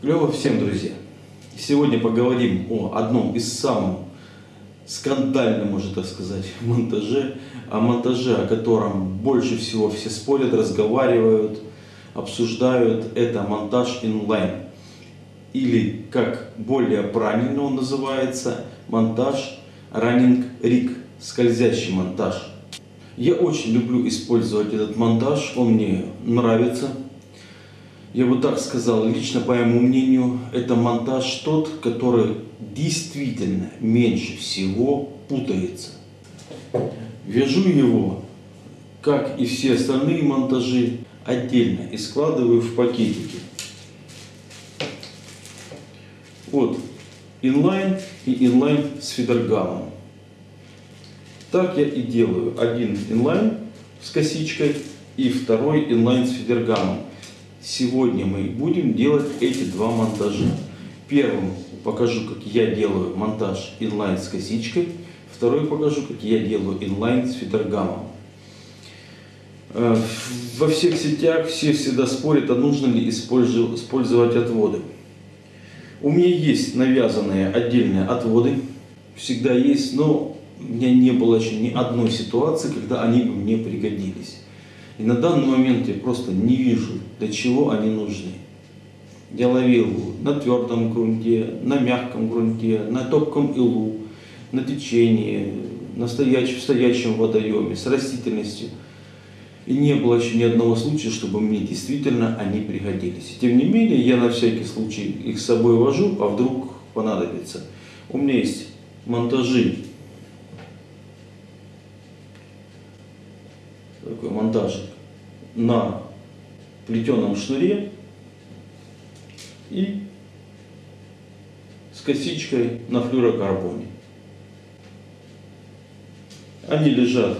Клево всем, друзья! Сегодня поговорим о одном из самых скандальных, можно так сказать, монтаже. О монтаже, о котором больше всего все спорят, разговаривают, обсуждают. Это монтаж инлайн. Или, как более правильно он называется, монтаж running rig, скользящий монтаж. Я очень люблю использовать этот монтаж, он мне нравится я бы так сказал, лично по моему мнению, это монтаж тот, который действительно меньше всего путается. Вяжу его, как и все остальные монтажи, отдельно и складываю в пакетики. Вот inline и inline с feeder gum. Так я и делаю. Один inline с косичкой и второй inline с feeder gum ом. Сегодня мы будем делать эти два монтажа. Первым покажу, как я делаю монтаж inline с косичкой. Второй покажу, как я делаю inline с feeder gum ом. Э, во всех сетях все всегда спорят, а нужно ли использовать отводы. У меня есть навязанные отдельные отводы. Всегда есть, но у меня не было еще ни одной ситуации, когда они бы мне пригодились. И на данный момент я просто не вижу, для чего они нужны. Я ловил на твердом грунте, на мягком грунте, на топком илу, на течении, на стоячем, в стоячем водоеме, с растительностью. И не было еще ни одного случая, чтобы мне действительно они пригодились. Тем не менее, я на всякий случай их с собой вожу, а вдруг понадобится. У меня есть монтажи такой монтажик на плетеном шнуре и с косичкой на флюрокарбоне. Они лежат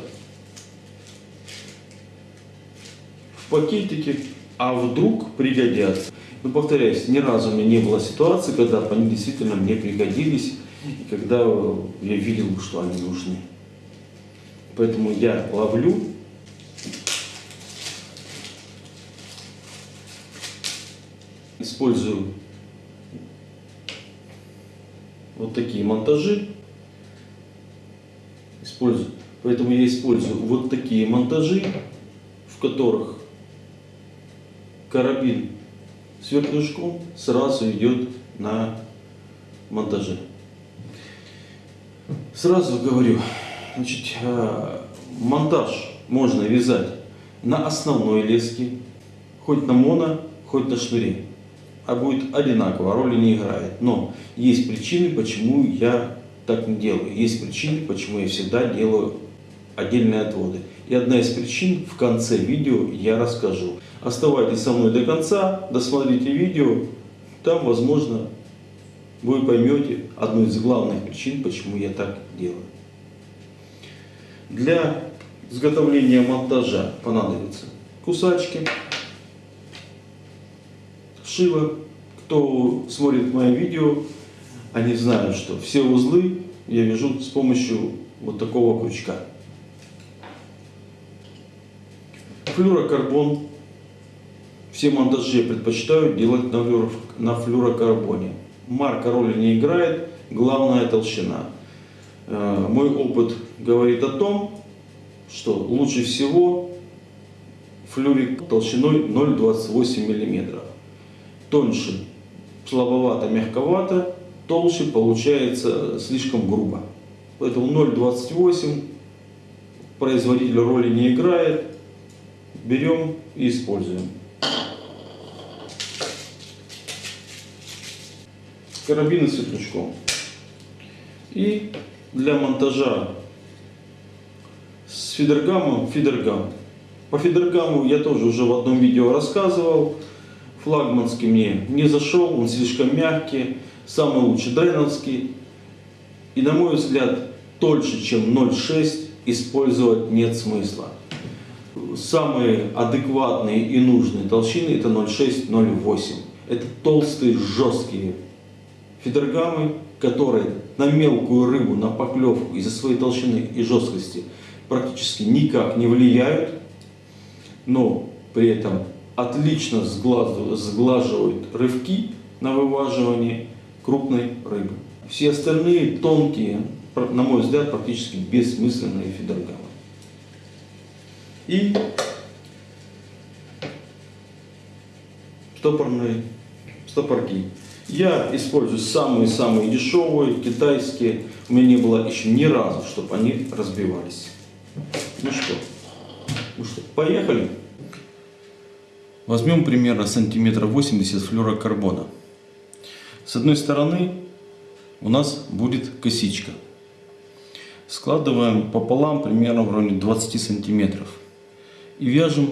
в пакетике, а вдруг пригодятся. Но повторяюсь, ни разу у меня не было ситуации, когда они действительно мне пригодились, и когда я видел, что они нужны. Поэтому я ловлю использую вот такие монтажи. Использую. Поэтому я использую вот такие монтажи, в которых карабин с вертлюжком сразу идет на монтаже. Сразу говорю, значит, э, монтаж можно вязать на основной леске, хоть на моно, хоть на шнуре а будет одинаково, роли не играет. Но есть причины, почему я так не делаю. Есть причины, почему я всегда делаю отдельные отводы. И одна из причин в конце видео я расскажу. Оставайтесь со мной до конца, досмотрите видео, там, возможно, вы поймете одну из главных причин, почему я так делаю. Для изготовления монтажа понадобятся кусачки, шило. Кто смотрит мое видео, они знают, что все узлы я вяжу с помощью вот такого крючка. Флюрокарбон. Все монтажи я предпочитаю делать на, флюро, на флюрокарбоне. Марка роли не играет, главная толщина. Э, мой опыт говорит о том, что лучше всего флюрик толщиной 0,28 миллиметров тоньше слабовато, мягковато, толще получается слишком грубо. Поэтому 0,28 производитель роли не играет. Берем и используем. Карабины с светлячком. И для монтажа с фидергамом фидергам. По фидергаму я тоже уже в одном видео рассказывал флагманский мне не зашел, он слишком мягкий, самый лучший дреновский. И на мой взгляд, тольше, чем 0,6 использовать нет смысла. Самые адекватные и нужные толщины это 0,6-0,8. Это толстые, жесткие фидергамы, которые на мелкую рыбу, на поклевку из-за своей толщины и жесткости практически никак не влияют, но при этом отлично сглаживают рывки на вываживании крупной рыбы. Все остальные тонкие, на мой взгляд, практически бессмысленные фидергалы. И стопорные стопорки. Я использую самые-самые дешевые, китайские. У меня не было еще ни разу, чтобы они разбивались. Ну что, ну что, поехали? Возьмем примерно сантиметра 80 флюорокарбона. С одной стороны у нас будет косичка. Складываем пополам примерно в районе 20 сантиметров. И вяжем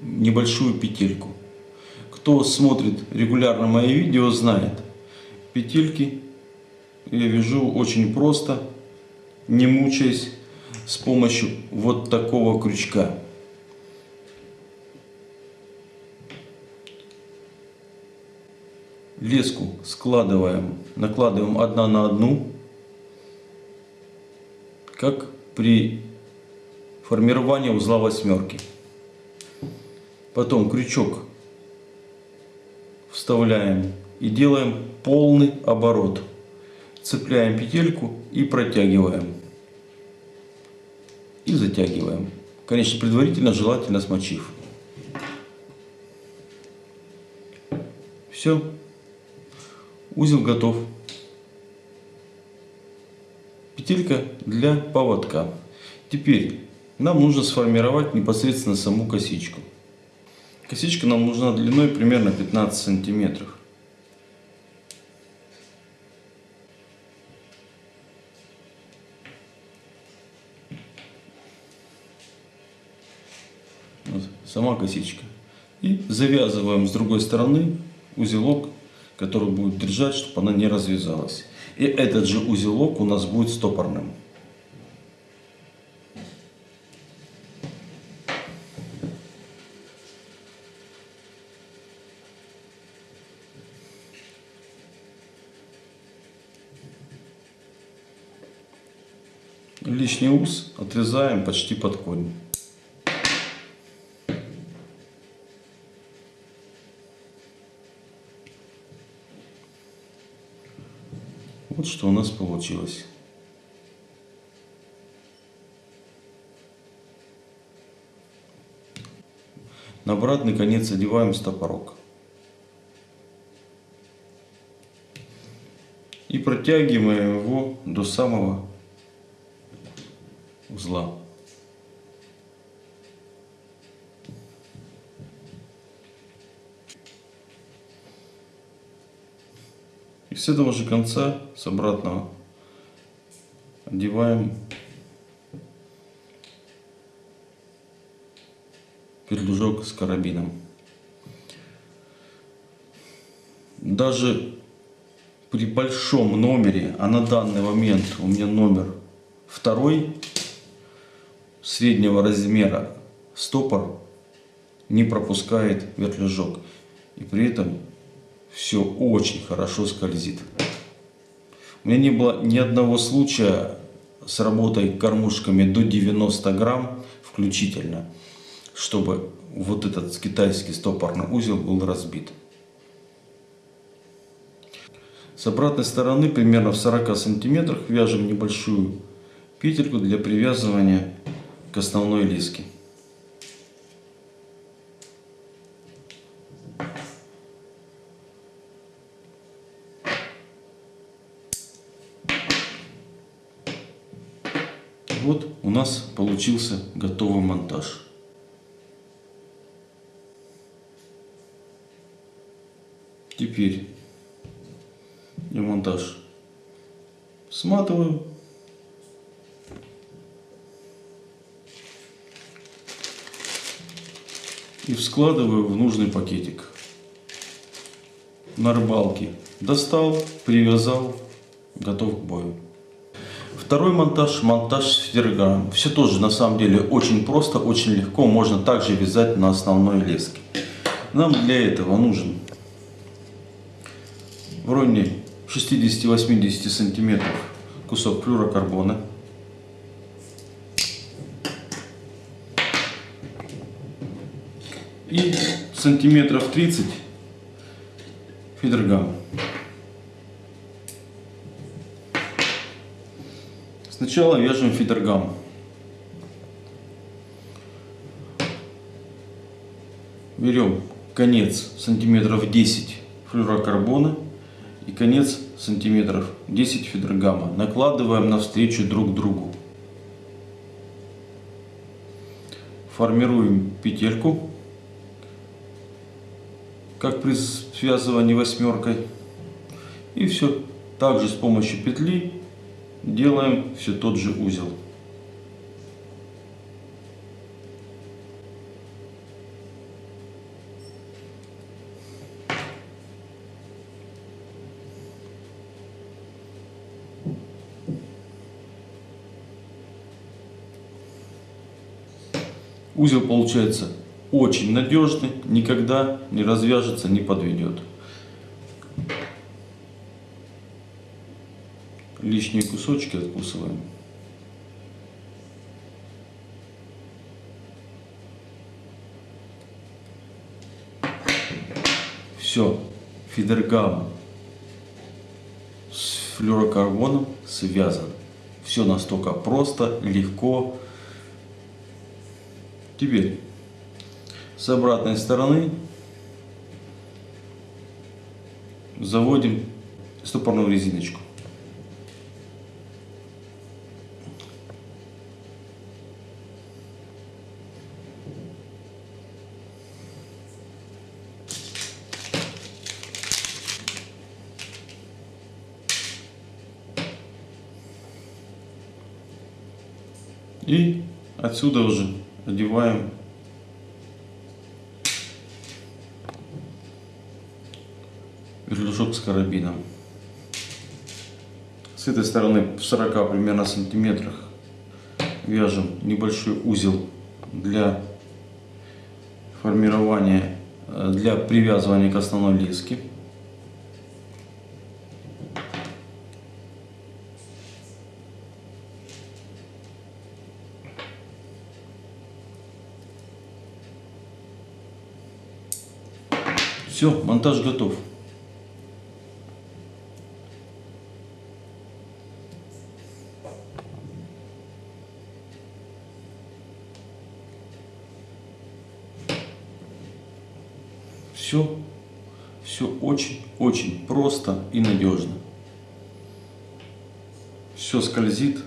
небольшую петельку. Кто смотрит регулярно мои видео, знает. Петельки я вяжу очень просто, не мучаясь, с помощью вот такого крючка. Леску складываем, накладываем одна на одну, как при формировании узла восьмерки. Потом крючок вставляем и делаем полный оборот. Цепляем петельку и протягиваем. И затягиваем. Конечно, предварительно желательно смочив. Все. Узел готов. Петелька для поводка. Теперь нам нужно сформировать непосредственно саму косичку. Косичка нам нужна длиной примерно 15 сантиметров. Вот, сама косичка. И завязываем с другой стороны узелок, который будет держать, чтобы она не развязалась. И этот же узелок у нас будет стопорным. Лишний ус отрезаем почти под корень. Что у нас получилось. На обратный конец одеваем стопорок. И протягиваем его до самого узла. С этого же конца, с обратного, одеваем пердужок с карабином. Даже при большом номере, а на данный момент у меня номер второй, среднего размера стопор не пропускает вертлюжок. И при этом все очень хорошо скользит. У меня не было ни одного случая с работой кормушками до 90 грамм включительно, чтобы вот этот китайский стопорный узел был разбит. С обратной стороны, примерно в 40 сантиметрах, вяжем небольшую петельку для привязывания к основной леске. Вот у нас получился готовый монтаж. Теперь я монтаж сматываю. И складываю в нужный пакетик. На рыбалке достал, привязал, готов к бою. Второй монтаж, монтаж с фидерганом. Все тоже на самом деле очень просто, очень легко. Можно также вязать на основной леске. Нам для этого нужен в районе 60-80 сантиметров кусок флюрокарбона. И сантиметров 30 фидергам. Сначала вяжем фидергам. Берем конец сантиметров 10 флюрокарбона и конец сантиметров 10 фидергама. Накладываем навстречу друг другу. Формируем петельку, как при связывании восьмеркой. И все. Также с помощью петли делаем все тот же узел. Узел получается очень надежный, никогда не развяжется, не подведет. Лишние кусочки откусываем. Все, фидергам с флюрокарбоном связан. Все настолько просто, легко. Теперь с обратной стороны заводим стопорную резиночку. И отсюда уже одеваем вертлюжок с карабином. С этой стороны в 40 примерно сантиметрах вяжем небольшой узел для формирования, э, для привязывания к основной леске. Все, монтаж готов. Все, все очень-очень просто и надежно. Все скользит.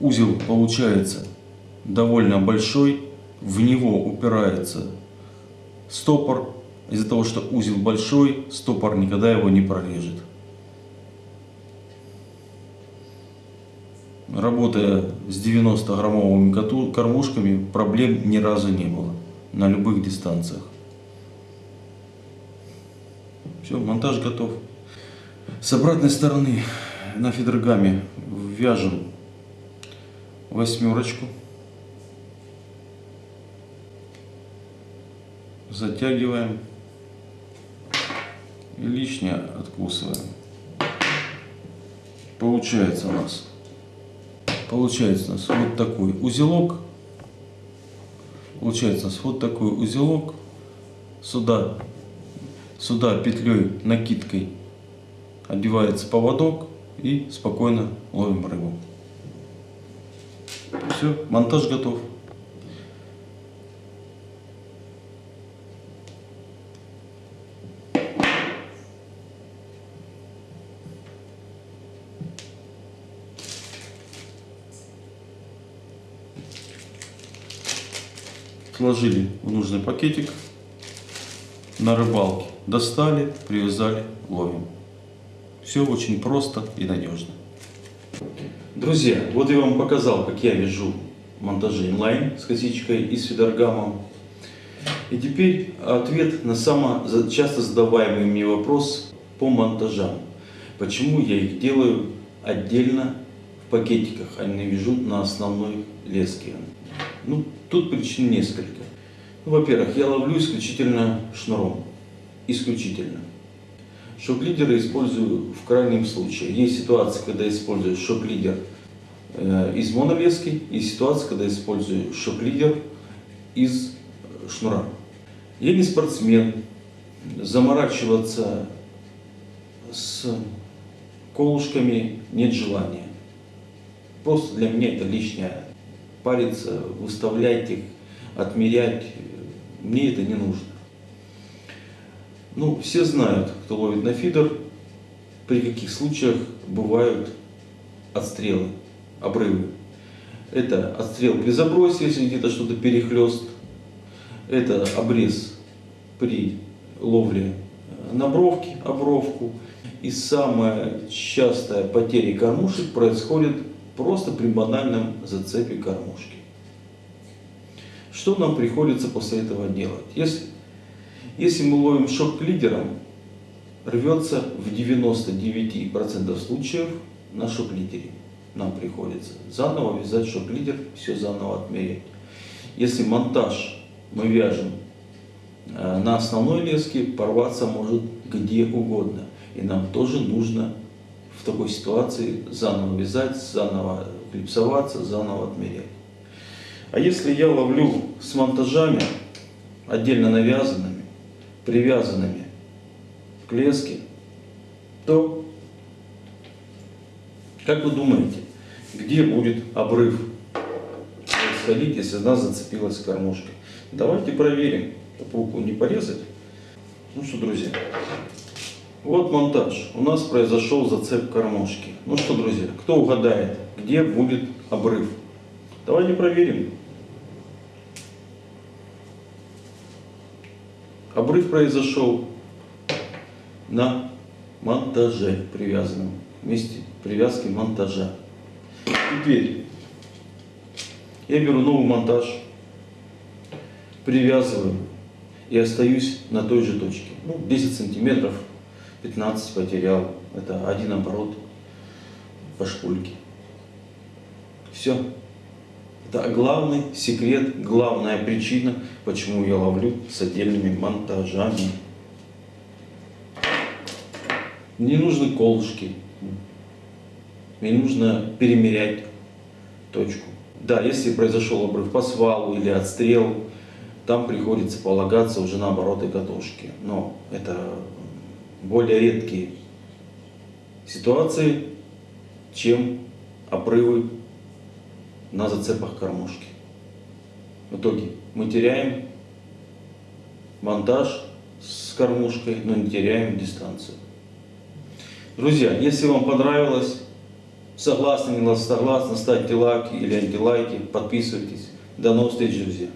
Узел получается довольно большой. В него упирается стопор. Из-за того, что узел большой, стопор никогда его не прорежет. Работая с 90-граммовыми кормушками, проблем ни разу не было на любых дистанциях. Все, монтаж готов. С обратной стороны на фидергаме вяжем восьмерочку. Затягиваем. И лишнее откусываем. Получается у нас. Получается у нас вот такой узелок Получается вот такой узелок. Сюда, сюда петлей, накидкой одевается поводок и спокойно ловим рыбу. Все, монтаж готов. Сложили в нужный пакетик на рыбалке, достали, привязали, ловим. Все очень просто и надежно. Друзья, вот я вам показал, как я вяжу монтажи инлайн с косичкой и с фидергамом. И теперь ответ на самый часто задаваемый мне вопрос по монтажам. Почему я их делаю отдельно пакетиках, а не вяжу на основной леске. Ну, тут причин несколько. Ну, Во-первых, я ловлю исключительно шнуром. Исключительно. Шок-лидеры использую в крайнем случае. Есть ситуации, когда использую шок-лидер э, из монолески, и ситуация, когда использую шок-лидер из шнура. Я не спортсмен, заморачиваться с колышками нет желания. Просто для меня это лишнее. Париться, выставлять их, отмерять, мне это не нужно. Ну, все знают, кто ловит на фидер, при каких случаях бывают отстрелы, обрывы. Это отстрел при забросе, если где-то что-то перехлест. Это обрез при ловле на бровке, обровку. И самая частая потеря кормушек происходит просто при банальном зацепе кормушки. Что нам приходится после этого делать? Если, если мы ловим шок лидером, рвется в 99% случаев на шок-лидере. Нам приходится заново вязать шок-лидер, все заново отмерять. Если монтаж мы вяжем э, на основной леске, порваться может где угодно. И нам тоже нужно в такой ситуации заново вязать, заново клипсоваться, заново отмерять. А если я ловлю с монтажами, отдельно навязанными, привязанными к леске, то, как вы думаете, где будет обрыв происходить, если она зацепилась кормушкой? Давайте проверим, пауку не порезать. Ну что, друзья, вот монтаж. У нас произошел зацеп кормушки. Ну что, друзья, кто угадает, где будет обрыв? Давайте проверим. Обрыв произошел на монтаже привязанном, вместе привязки монтажа. Теперь я беру новый монтаж, привязываю и остаюсь на той же точке. Ну, 10 сантиметров, 15 потерял. Это один оборот по шпульке. Все. Это главный секрет, главная причина, почему я ловлю с отдельными монтажами. Не нужны колышки. Мне нужно перемерять точку. Да, если произошел обрыв по свалу или отстрел, там приходится полагаться уже на обороты катушки. Но это более редкие ситуации, чем обрывы на зацепах кормушки. В итоге мы теряем монтаж с кормушкой, но не теряем дистанцию. Друзья, если вам понравилось, согласны, не согласны, ставьте лайки или антилайки, подписывайтесь. До новых встреч, друзья!